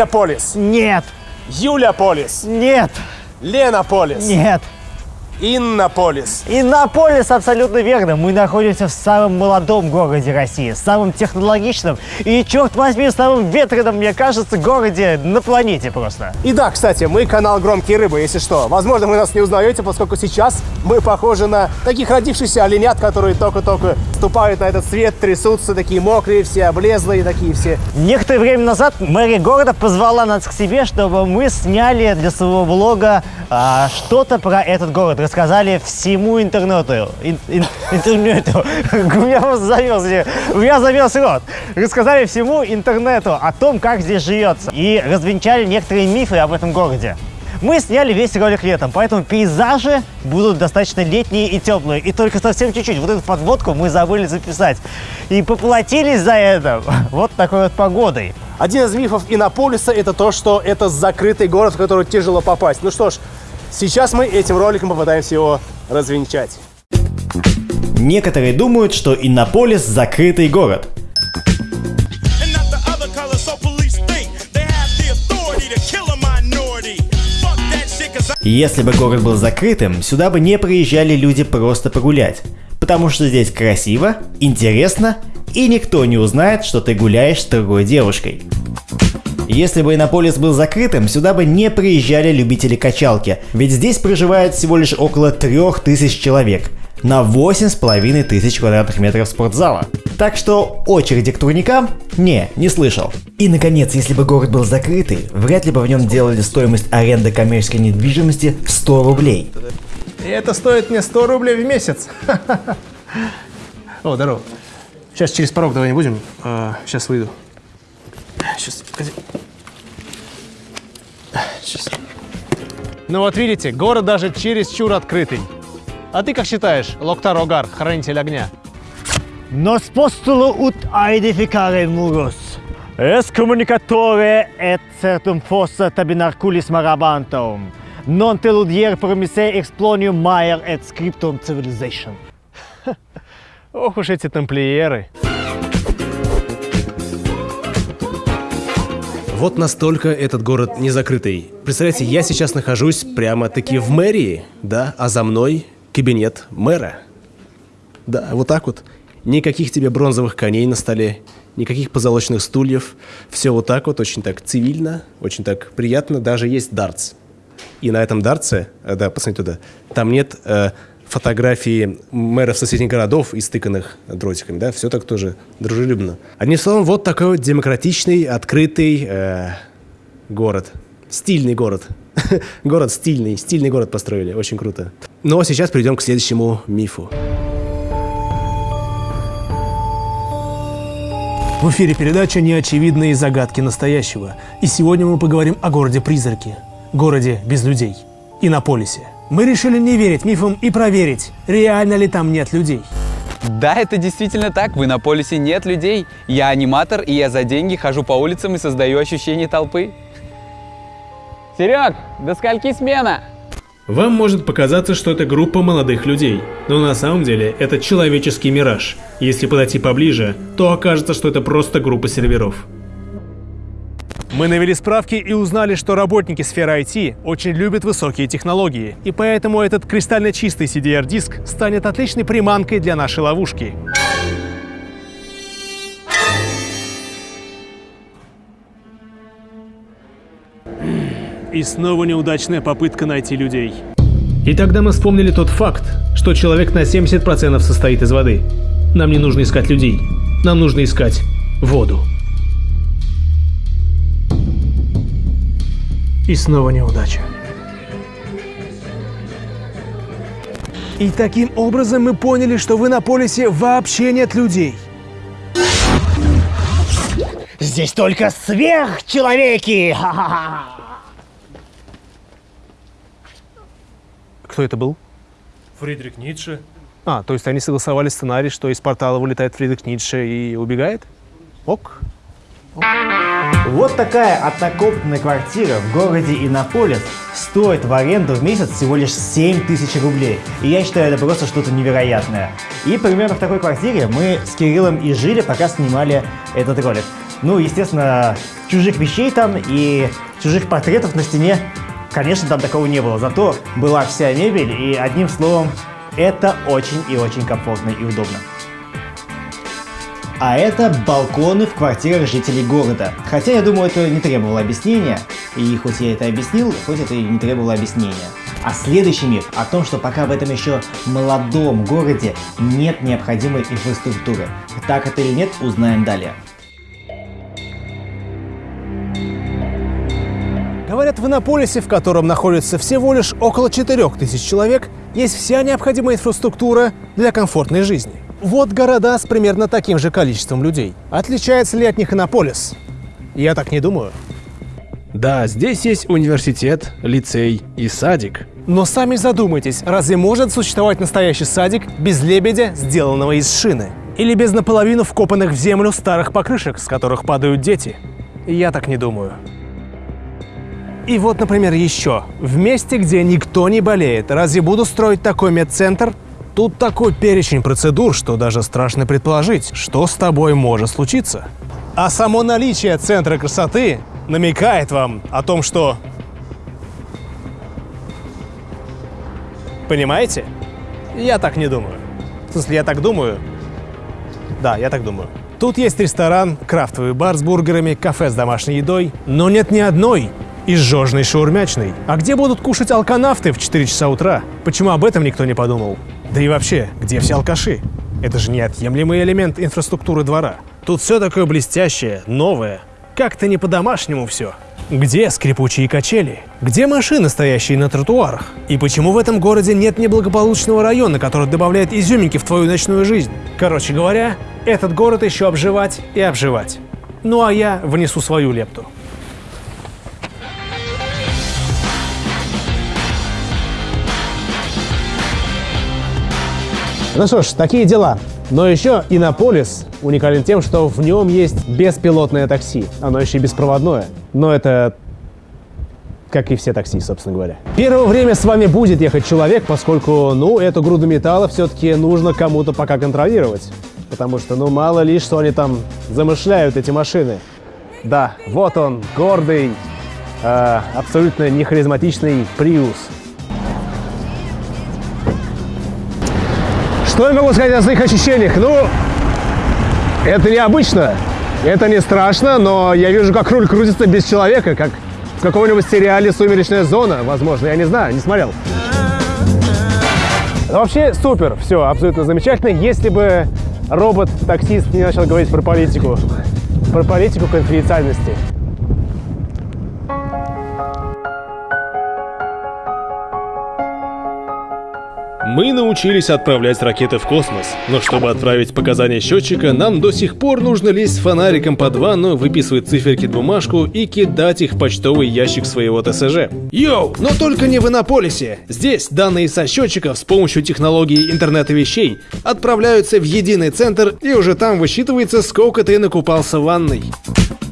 Катя Полис, Нет! Юля Полис, Нет! Лена Полис, Нет! Инна Полис. Иннополис абсолютно верно. Мы находимся в самом молодом городе России, самом технологичном и, черт возьми, самом ветреном, мне кажется, городе на планете просто. И да, кстати, мы канал «Громкие рыбы», если что. Возможно, вы нас не узнаете, поскольку сейчас мы похожи на таких родившихся оленят, которые только-только ступают на этот свет, трясутся, такие мокрые все, облезлые, такие все. Некоторое время назад мэрия города позвала нас к себе, чтобы мы сняли для своего блога а, что-то про этот город, рассказали всему интернету. Ин- ин- интернету. Меня просто завелся, у меня завелся рот. Рассказали всему интернету о том, как здесь живется. И развенчали некоторые мифы об этом городе. Мы сняли весь ролик летом, поэтому пейзажи будут достаточно летние и теплые. И только совсем чуть-чуть. Вот эту подводку мы забыли записать. И поплатились за это вот такой вот погодой. Один из мифов Иннополиса – это то, что это закрытый город, в который тяжело попасть. Ну что ж, сейчас мы этим роликом попытаемся его развенчать. Некоторые думают, что Иннополис – закрытый город. Если бы город был закрытым, сюда бы не приезжали люди просто погулять. Потому что здесь красиво, интересно, и никто не узнает, что ты гуляешь с другой девушкой. Если бы Иннополис был закрытым, сюда бы не приезжали любители качалки, ведь здесь проживает всего лишь около 3000 человек на 8,5 тысяч квадратных метров спортзала. Так что очереди к турникам? Не, не слышал. И наконец, если бы город был закрытый, вряд ли бы в нем делали стоимость аренды коммерческой недвижимости в 100 рублей. И это стоит мне 100 рублей в месяц. О, здорово. Сейчас через порог давай не будем. сейчас выйду. Сейчас, погоди. Сейчас. Ну вот видите, город даже чересчур открытый. А ты как считаешь, Локтар Огар, хранитель огня? Nos postolo ut aedificare muros. Es communicatore et certum fossa tabinarculis marabantum. Non teludier promise explonium maier et scriptum civilization. Ох уж эти тамплиеры. Вот настолько этот город не закрытый. Представляете, я сейчас нахожусь прямо-таки в мэрии, да, а за мной кабинет мэра. Да, вот так вот. Никаких тебе бронзовых коней на столе, никаких позолоченных стульев. Все вот так вот, очень так цивильно, очень так приятно. Даже есть дартс. И на этом дартсе, э, да, посмотрите туда, там нет э, фотографии мэров соседних городов, истыканных дротиками, да, все так тоже дружелюбно. Одним словом, вот такой вот демократичный, открытый э, город. Стильный город. город стильный, стильный город построили, очень круто. Но сейчас перейдем к следующему мифу. В эфире передача «Неочевидные загадки настоящего». И сегодня мы поговорим о городе-призраке. Городе без людей. Иннополисе. Мы решили не верить мифам и проверить, реально ли там нет людей. Да, это действительно так. В Иннополисе нет людей. Я аниматор, и я за деньги хожу по улицам и создаю ощущение толпы. Серег, до скольки смена? Вам может показаться, что это группа молодых людей, но на самом деле это человеческий мираж. Если подойти поближе, то окажется, что это просто группа серверов. Мы навели справки и узнали, что работники сферы IT очень любят высокие технологии, и поэтому этот кристально чистый CDR-диск станет отличной приманкой для нашей ловушки. И снова неудачная попытка найти людей. И тогда мы вспомнили тот факт, что человек на 70% состоит из воды. Нам не нужно искать людей, нам нужно искать воду. И снова неудача. И таким образом мы поняли, что в Иннополисе вообще нет людей. Здесь только сверхчеловеки! Кто это был? Фридрих Ницше. А, то есть они согласовали сценарий, что из портала вылетает Фридрих Ницше и убегает? Ок. Вот такая однокомнатная квартира в городе Иннополис стоит в аренду в месяц всего лишь 7 тысяч рублей. И я считаю, это просто что-то невероятное. И примерно в такой квартире мы с Кириллом и жили, пока снимали этот ролик. Ну, естественно, чужих вещей там и чужих портретов на стене, конечно, там такого не было. Зато была вся мебель, и одним словом, это очень и очень комфортно и удобно. А это балконы в квартирах жителей города. Хотя, я думаю, это не требовало объяснения. И хоть я это объяснил, хоть это и не требовало объяснения. А следующий миф о том, что пока в этом еще молодом городе нет необходимой инфраструктуры. Так это или нет, узнаем далее. Говорят, в Иннополисе, в котором находится всего лишь около 4000 человек, есть вся необходимая инфраструктура для комфортной жизни. Вот города с примерно таким же количеством людей. Отличается ли от них Иннополис? Я так не думаю. Да, здесь есть университет, лицей и садик. Но сами задумайтесь, разве может существовать настоящий садик без лебедя, сделанного из шины? Или без наполовину вкопанных в землю старых покрышек, с которых падают дети? Я так не думаю. И вот, например, еще. В месте, где никто не болеет, разве буду строить такой медцентр? Тут такой перечень процедур, что даже страшно предположить, что с тобой может случиться. А само наличие центра красоты намекает вам о том, что... Понимаете? Я так не думаю. В смысле, я так думаю. Да, я так думаю. Тут есть ресторан, крафтовый бар с бургерами, кафе с домашней едой, но нет ни одной изжожной шаурмячной. А где будут кушать алканавты в 4 часа утра? Почему об этом никто не подумал? Да и вообще, где все алкаши? Это же неотъемлемый элемент инфраструктуры двора. Тут все такое блестящее, новое. Как-то не по-домашнему все. Где скрипучие качели? Где машины, стоящие на тротуарах? И почему в этом городе нет неблагополучного района, который добавляет изюминки в твою ночную жизнь? Короче говоря, этот город еще обживать и обживать. Ну а я внесу свою лепту. Ну что ж, такие дела. Но еще Иннополис уникален тем, что в нем есть беспилотное такси. Оно еще и беспроводное. Но это как и все такси, собственно говоря. Первое время с вами будет ехать человек, поскольку, ну, эту груду металла все-таки нужно кому-то пока контролировать. Потому что, ну, мало ли, что они там замышляют, эти машины. Да, вот он, гордый, э, абсолютно нехаризматичный Приус. Что я могу сказать о своих ощущениях? Ну, это необычно, это не страшно, но я вижу, как руль крутится без человека, как в каком-нибудь сериале «Сумеречная зона», возможно, я не знаю, не смотрел. Но вообще супер, все, абсолютно замечательно, если бы робот-таксист не начал говорить про политику, про политику конфиденциальности. Мы научились отправлять ракеты в космос, но чтобы отправить показания счетчика, нам до сих пор нужно лезть с фонариком под ванну, выписывать циферки в бумажку и кидать их в почтовый ящик своего ТСЖ. Йоу, но только не в Иннополисе. Здесь данные со счетчиков с помощью технологии интернета вещей отправляются в единый центр и уже там высчитывается, сколько ты накупался в ванной.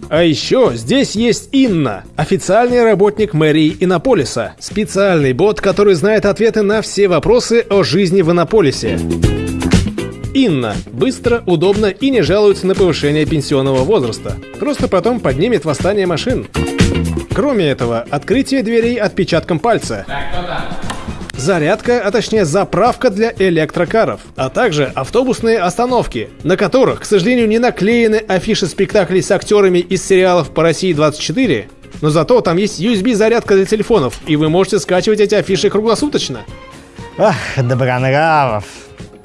А еще здесь есть Инна, официальный работник мэрии Иннополиса, специальный бот, который знает ответы на все вопросы о жизни в Иннополисе. Инна быстро, удобно и не жалуется на повышение пенсионного возраста. Просто потом поднимет восстание машин. Кроме этого, открытие дверей отпечатком пальца. Зарядка, а точнее заправка для электрокаров, а также автобусные остановки, на которых, к сожалению, не наклеены афиши спектаклей с актерами из сериалов по России 24, но зато там есть USB-зарядка для телефонов, и вы можете скачивать эти афиши круглосуточно. Ах, добронравов.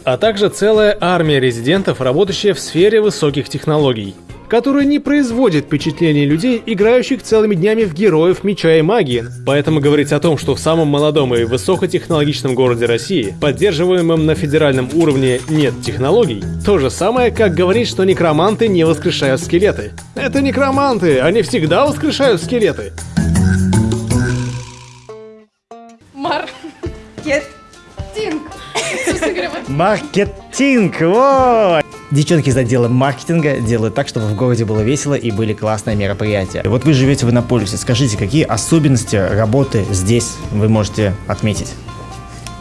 А также целая армия резидентов, работающая в сфере высоких технологий, которая не производит впечатление людей, играющих целыми днями в героев меча и магии. Поэтому говорить о том, что в самом молодом и высокотехнологичном городе России, поддерживаемом на федеральном уровне, нет технологий, то же самое, как говорить, что некроманты не воскрешают скелеты. Это некроманты, они всегда воскрешают скелеты. Маркетинг. Вот Маркетинг, вот! Девчонки из отдела маркетинга делают так, чтобы в городе было весело и были классные мероприятия. Вот вы живете в Иннополисе, скажите, какие особенности работы здесь вы можете отметить?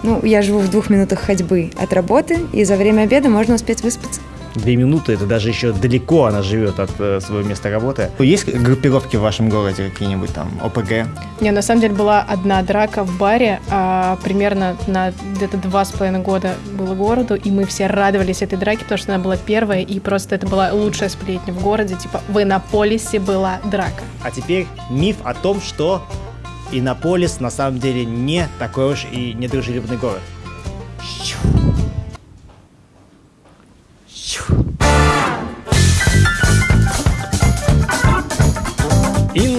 Ну, я живу в двух минутах ходьбы от работы, и за время обеда можно успеть выспаться. Две минуты, это даже еще далеко она живет от э, своего места работы. Есть группировки в вашем городе какие-нибудь там, ОПГ? Не, на самом деле была одна драка в баре, а, примерно на где-то два с половиной года было городу, и мы все радовались этой драке, потому что она была первая, и просто это была лучшая сплетня в городе, типа в Иннополисе была драка. А теперь миф о том, что Иннополис на самом деле не такой уж и недружелюбный город.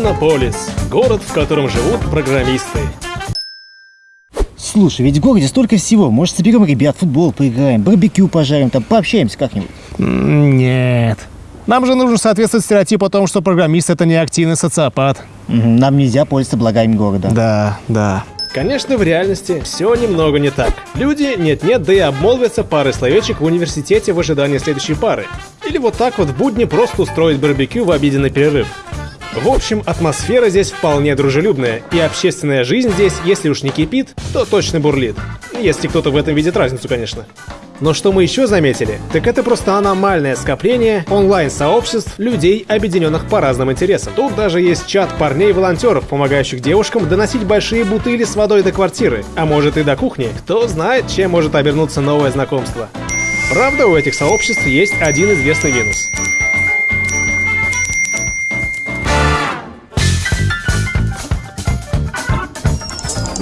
Иннополис. Город, в котором живут программисты. Слушай, ведь в городе столько всего. Может, соберем ребят, футбол поиграем, барбекю пожарим, там пообщаемся как-нибудь. Нет. Нам же нужно соответствовать стереотипу о том, что программист это не активный социопат. Нам нельзя пользоваться благами города. Да, да. Конечно, в реальности все немного не так. Люди нет-нет, да и обмолвятся парой словечек в университете в ожидании следующей пары. Или вот так вот в будни просто устроить барбекю в обеденный перерыв. В общем, атмосфера здесь вполне дружелюбная, и общественная жизнь здесь, если уж не кипит, то точно бурлит. Если кто-то в этом видит разницу, конечно. Но что мы еще заметили, так это просто аномальное скопление онлайн-сообществ людей, объединенных по разным интересам. Тут даже есть чат парней-волонтеров, помогающих девушкам доносить большие бутыли с водой до квартиры, а может и до кухни. Кто знает, чем может обернуться новое знакомство. Правда, у этих сообществ есть один известный минус.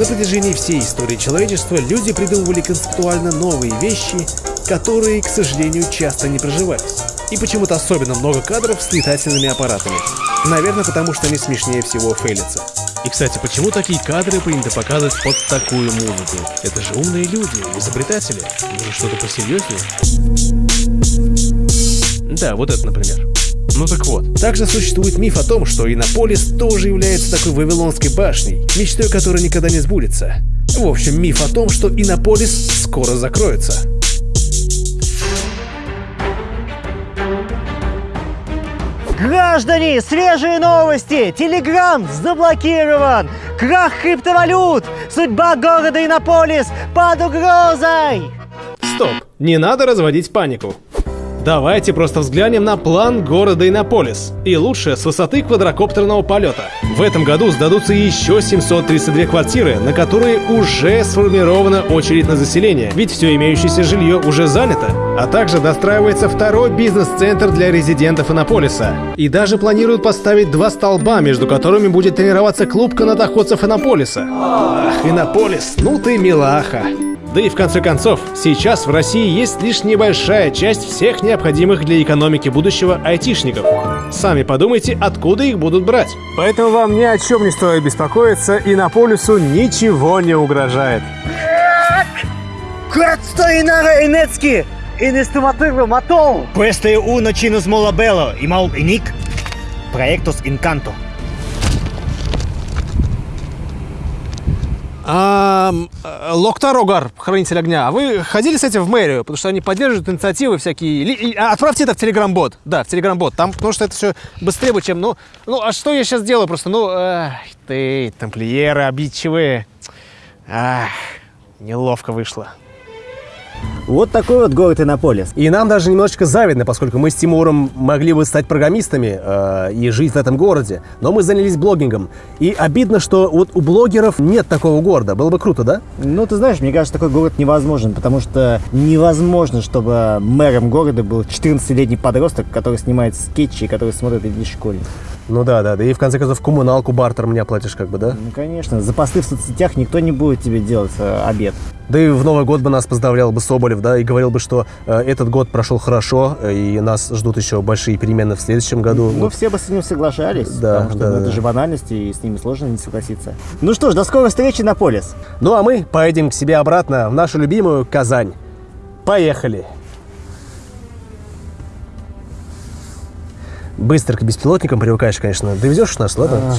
На протяжении всей истории человечества люди придумывали концептуально новые вещи, которые, к сожалению, часто не проживались. И почему-то особенно много кадров с летательными аппаратами. Наверное, потому что они смешнее всего фейлятся. И, кстати, почему такие кадры принято показывать под такую музыку? Это же умные люди, изобретатели. Может, что-то посерьезнее? Да, вот это, например. Ну так вот. Также существует миф о том, что Иннополис тоже является такой вавилонской башней, мечтой которой никогда не сбудется. В общем, миф о том, что Иннополис скоро закроется. Граждане, свежие новости! Телеграм заблокирован! Крах криптовалют! Судьба города Иннополис под угрозой! Стоп, не надо разводить панику. Давайте просто взглянем на план города Иннополис. И лучше с высоты квадрокоптерного полета. В этом году сдадутся еще 732 квартиры, на которые уже сформирована очередь на заселение, ведь все имеющееся жилье уже занято. А также достраивается второй бизнес-центр для резидентов Иннополиса. И даже планируют поставить два столба, между которыми будет тренироваться клуб канатоходцев Иннополиса. Ах, Иннополис, ну ты милаха. Да и в конце концов, сейчас в России есть лишь небольшая часть всех необходимых для экономики будущего айтишников. Сами подумайте, откуда их будут брать. Поэтому вам ни о чем не стоит беспокоиться, и на полюсу ничего не угрожает. Inestimativă matol! Questo è uno cinus mola bello, и мал иник. Проектус инканто. А, Локтарогар, хранитель огня, а вы ходили с этим в мэрию? Потому что они поддерживают инициативы всякие. А, Отправьте это в Телеграм-бот. Да, в Телеграм-бот. Там, потому что это все быстрее, чем... Ну, ну, а что я сейчас делаю просто? Ну, эх, ты, тамплиеры обидчивые. Ах, неловко вышло. Вот такой вот город Иннополис. И нам даже немножечко завидно, поскольку мы с Тимуром могли бы стать программистами э, и жить в этом городе, но мы занялись блогингом. И обидно, что вот у блогеров нет такого города. Было бы круто, да? Ну, ты знаешь, мне кажется, такой город невозможен, потому что невозможно, чтобы мэром города был 14-летний подросток, который снимает скетчи, и который смотрит в школе. Ну да, да, да. И в конце концов коммуналку бартером не оплатишь, как бы, да? Ну, конечно, за посты в соцсетях никто не будет тебе делать э, обед. Да и в Новый год бы нас поздравлял бы Соболев, да, и говорил бы, что э, этот год прошел хорошо, э, и нас ждут еще большие перемены в следующем году. Ну, все бы с ним соглашались, Да, потому что да, ну, да. это же банальности, и с ними сложно не согласиться. Ну что ж, до скорой встречи на полис. Ну а мы поедем к себе обратно в нашу любимую Казань. Поехали! Быстро к беспилотникам привыкаешь, конечно. Довезешь нас, ладно?